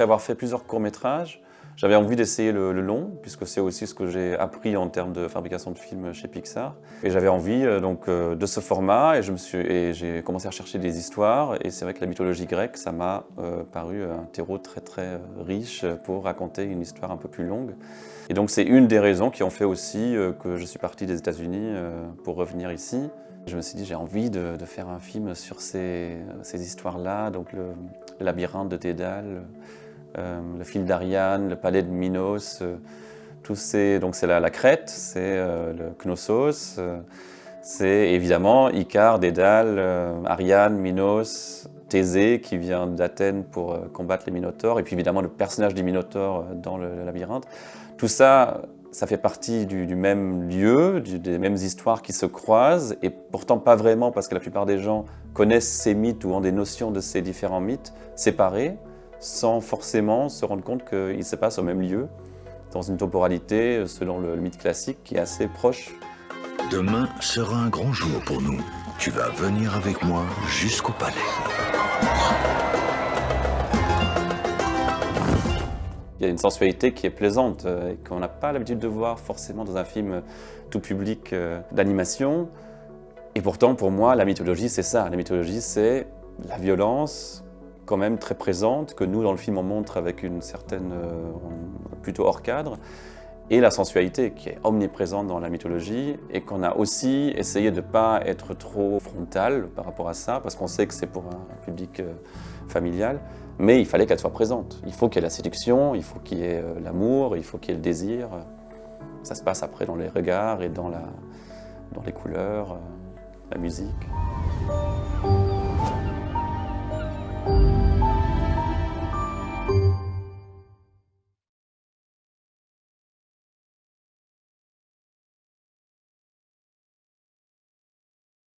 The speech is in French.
avoir fait plusieurs courts-métrages, j'avais envie d'essayer le, long, puisque c'est aussi ce que j'ai appris en termes de fabrication de films chez Pixar. Et j'avais envie euh, donc euh, de ce format, et j'ai commencé à chercher des histoires. Et c'est vrai que la mythologie grecque, ça m'a euh, paru un terreau très très riche pour raconter une histoire un peu plus longue. Et donc c'est une des raisons qui ont fait aussi que je suis parti des États-Unis pour revenir ici. Je me suis dit j'ai envie de, faire un film sur ces, ces histoires-là, donc le, labyrinthe de Dédale, le fil d'Ariane, le palais de Minos, euh, tous ces, donc c'est la, la, Crète, c'est euh, le Knossos, c'est évidemment Icare, Dédale, Ariane, Minos, Thésée qui vient d'Athènes pour combattre les Minotaures, et puis évidemment le personnage des Minotaures dans le, labyrinthe. Tout ça, ça fait partie du, même lieu, des mêmes histoires qui se croisent, et pourtant pas vraiment parce que la plupart des gens connaissent ces mythes ou ont des notions de ces différents mythes séparés sans forcément se rendre compte qu'il se passe au même lieu, dans une temporalité, selon le mythe classique, qui est assez proche. Demain sera un grand jour pour nous. Tu vas venir avec moi jusqu'au palais. Il y a une sensualité qui est plaisante euh, et qu'on n'a pas l'habitude de voir forcément dans un film tout public euh, d'animation. Et pourtant, pour moi, la mythologie, c'est ça. La mythologie, c'est la violence, quand même très présente, que nous, dans le film, on montre avec une certaine... Euh, plutôt hors cadre, et la sensualité qui est omniprésente dans la mythologie, et qu'on a aussi essayé de ne pas être trop frontal par rapport à ça, parce qu'on sait que c'est pour un public euh, familial, mais il fallait qu'elle soit présente. Il faut qu'il y ait la séduction, il faut qu'il y ait euh, l'amour, il faut qu'il y ait le désir. Ça se passe après dans les regards et dans, la, dans les couleurs, la musique.